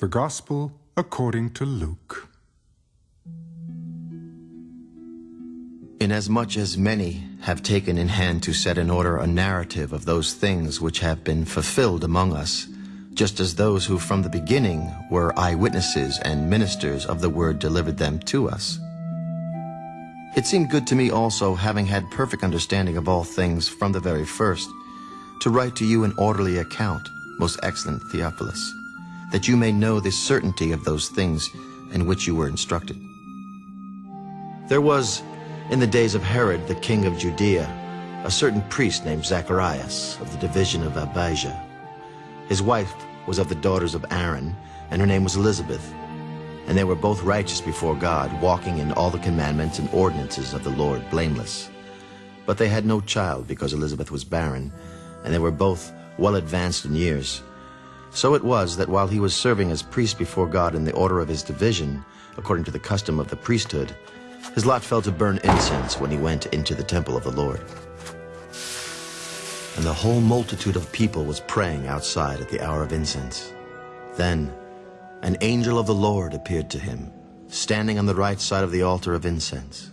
The Gospel according to Luke. Inasmuch as many have taken in hand to set in order a narrative of those things which have been fulfilled among us, just as those who from the beginning were eyewitnesses and ministers of the word delivered them to us. It seemed good to me also, having had perfect understanding of all things from the very first, to write to you an orderly account, most excellent Theophilus, that you may know the certainty of those things in which you were instructed. There was, in the days of Herod, the king of Judea, a certain priest named Zacharias of the division of Abijah. His wife was of the daughters of Aaron, and her name was Elizabeth. And they were both righteous before God, walking in all the commandments and ordinances of the Lord blameless. But they had no child because Elizabeth was barren, and they were both well advanced in years. So it was that while he was serving as priest before God in the order of his division, according to the custom of the priesthood, his lot fell to burn incense when he went into the temple of the Lord. And the whole multitude of people was praying outside at the hour of incense. Then an angel of the Lord appeared to him, standing on the right side of the altar of incense.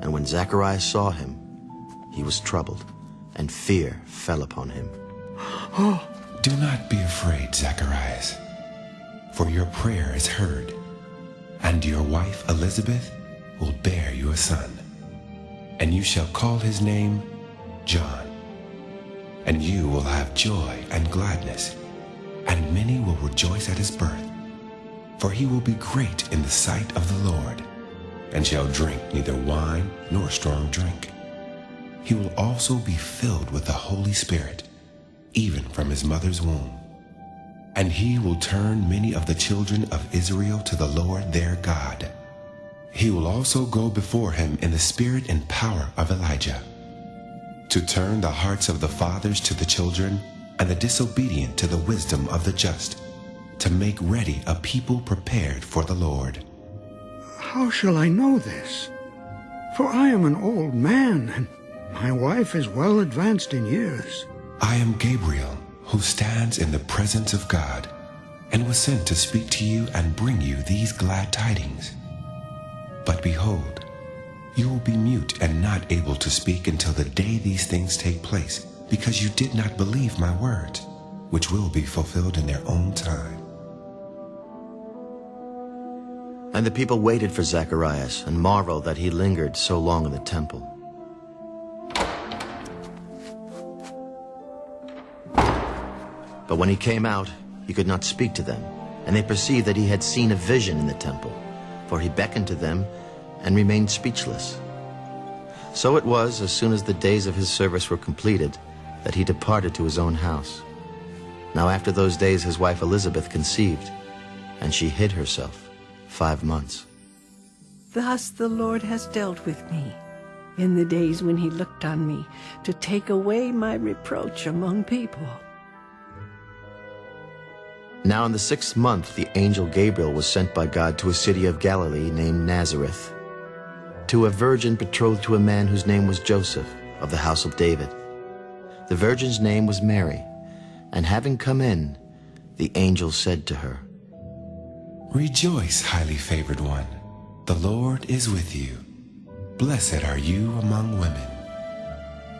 And when Zacharias saw him, he was troubled, and fear fell upon him. Oh, Do not be afraid, Zacharias, for your prayer is heard, and your wife Elizabeth will bear you a son, and you shall call his name John. And you will have joy and gladness, and many will rejoice at his birth, for he will be great in the sight of the Lord, and shall drink neither wine nor strong drink. He will also be filled with the Holy Spirit even from his mother's womb. And he will turn many of the children of Israel to the Lord their God. He will also go before him in the spirit and power of Elijah, to turn the hearts of the fathers to the children, and the disobedient to the wisdom of the just, to make ready a people prepared for the Lord. How shall I know this? For I am an old man, and my wife is well advanced in years. I am Gabriel, who stands in the presence of God, and was sent to speak to you and bring you these glad tidings. But behold, you will be mute and not able to speak until the day these things take place, because you did not believe my words, which will be fulfilled in their own time. And the people waited for Zacharias and marveled that he lingered so long in the temple. But when he came out, he could not speak to them, and they perceived that he had seen a vision in the temple, for he beckoned to them and remained speechless. So it was, as soon as the days of his service were completed, that he departed to his own house. Now after those days his wife Elizabeth conceived, and she hid herself five months. Thus the Lord has dealt with me in the days when he looked on me to take away my reproach among people. Now in the sixth month the angel Gabriel was sent by God to a city of Galilee named Nazareth, to a virgin betrothed to a man whose name was Joseph, of the house of David. The virgin's name was Mary, and having come in, the angel said to her, Rejoice, highly favored one, the Lord is with you. Blessed are you among women.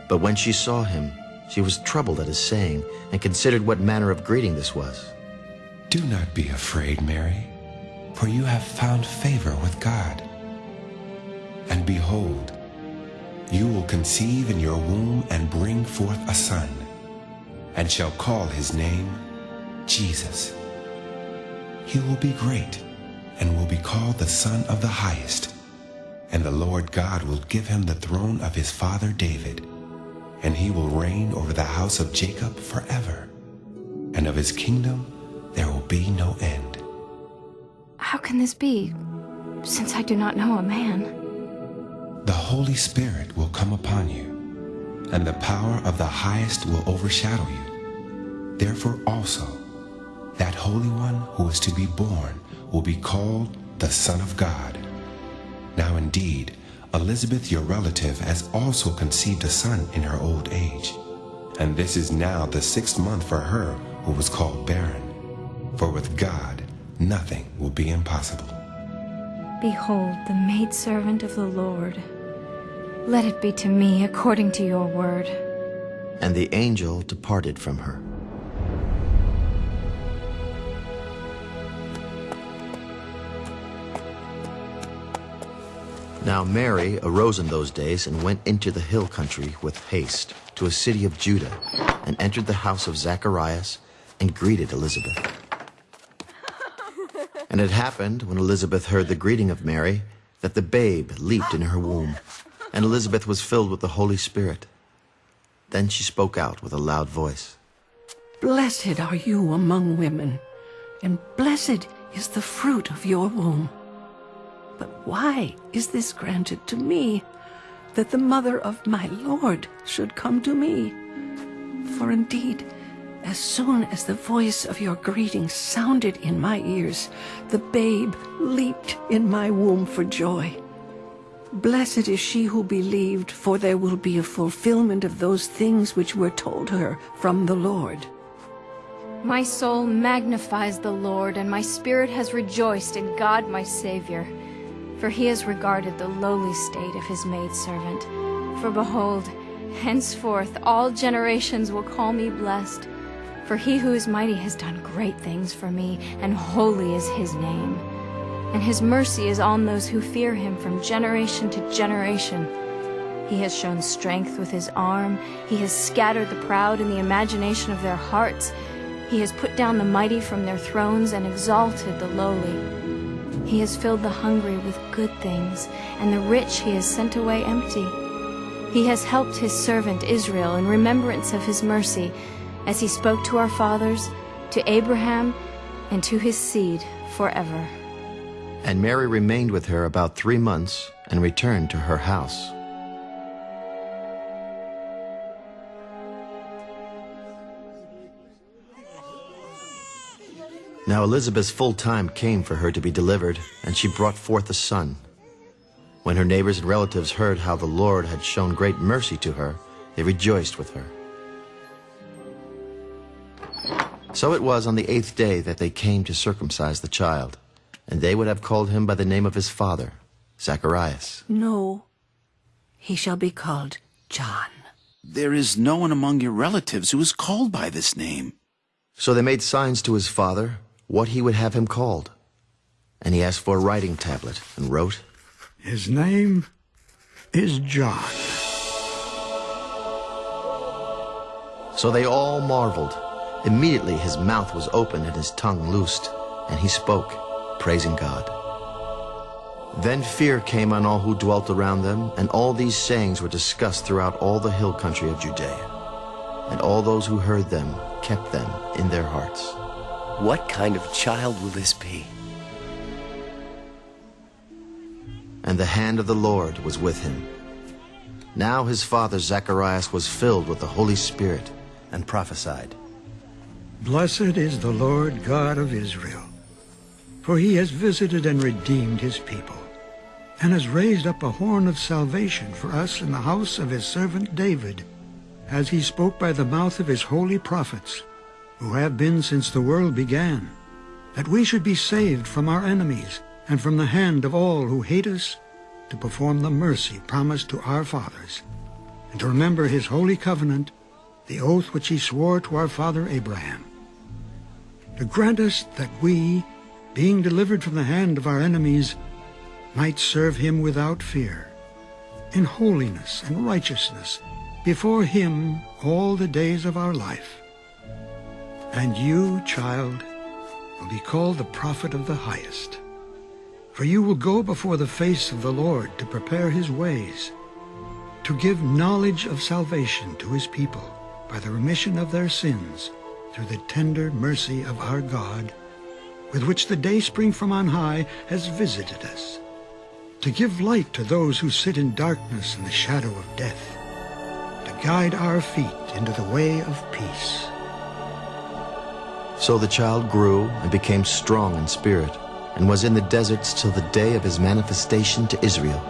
But when she saw him, she was troubled at his saying, and considered what manner of greeting this was. Do not be afraid, Mary, for you have found favor with God. And behold, you will conceive in your womb and bring forth a son, and shall call his name Jesus. He will be great, and will be called the Son of the Highest. And the Lord God will give him the throne of his father David, and he will reign over the house of Jacob forever, and of his kingdom there will be no end. How can this be, since I do not know a man? The Holy Spirit will come upon you, and the power of the highest will overshadow you. Therefore also, that Holy One who is to be born will be called the Son of God. Now indeed, Elizabeth, your relative, has also conceived a son in her old age. And this is now the sixth month for her who was called barren. For with God, nothing will be impossible. Behold, the maidservant of the Lord. Let it be to me according to your word. And the angel departed from her. Now Mary arose in those days and went into the hill country with haste to a city of Judah, and entered the house of Zacharias, and greeted Elizabeth. And it happened, when Elizabeth heard the greeting of Mary, that the babe leaped in her womb, and Elizabeth was filled with the Holy Spirit. Then she spoke out with a loud voice. Blessed are you among women, and blessed is the fruit of your womb. But why is this granted to me, that the mother of my Lord should come to me? For indeed, as soon as the voice of your greeting sounded in my ears, the babe leaped in my womb for joy. Blessed is she who believed, for there will be a fulfillment of those things which were told her from the Lord. My soul magnifies the Lord, and my spirit has rejoiced in God my Savior. For he has regarded the lowly state of his maidservant. For behold, henceforth all generations will call me blessed. For he who is mighty has done great things for me, and holy is his name. And his mercy is on those who fear him from generation to generation. He has shown strength with his arm. He has scattered the proud in the imagination of their hearts. He has put down the mighty from their thrones and exalted the lowly. He has filled the hungry with good things, and the rich he has sent away empty. He has helped his servant Israel in remembrance of his mercy, as he spoke to our fathers, to Abraham, and to his seed forever. And Mary remained with her about three months and returned to her house. Now Elizabeth's full time came for her to be delivered, and she brought forth a son. When her neighbors and relatives heard how the Lord had shown great mercy to her, they rejoiced with her. So it was on the eighth day that they came to circumcise the child, and they would have called him by the name of his father, Zacharias. No, he shall be called John. There is no one among your relatives who is called by this name. So they made signs to his father what he would have him called. And he asked for a writing tablet and wrote, His name is John. So they all marveled. Immediately his mouth was opened and his tongue loosed, and he spoke, praising God. Then fear came on all who dwelt around them, and all these sayings were discussed throughout all the hill country of Judea. And all those who heard them kept them in their hearts. What kind of child will this be? And the hand of the Lord was with him. Now his father Zacharias was filled with the Holy Spirit and prophesied. Blessed is the Lord God of Israel, for he has visited and redeemed his people, and has raised up a horn of salvation for us in the house of his servant David, as he spoke by the mouth of his holy prophets, who have been since the world began, that we should be saved from our enemies and from the hand of all who hate us, to perform the mercy promised to our fathers, and to remember his holy covenant, the oath which he swore to our father Abraham, to grant us that we, being delivered from the hand of our enemies, might serve him without fear, in holiness and righteousness, before him all the days of our life. And you, child, will be called the prophet of the highest. For you will go before the face of the Lord to prepare his ways, to give knowledge of salvation to his people by the remission of their sins through the tender mercy of our God, with which the dayspring from on high has visited us, to give light to those who sit in darkness and the shadow of death, to guide our feet into the way of peace. So the child grew and became strong in spirit, and was in the deserts till the day of his manifestation to Israel.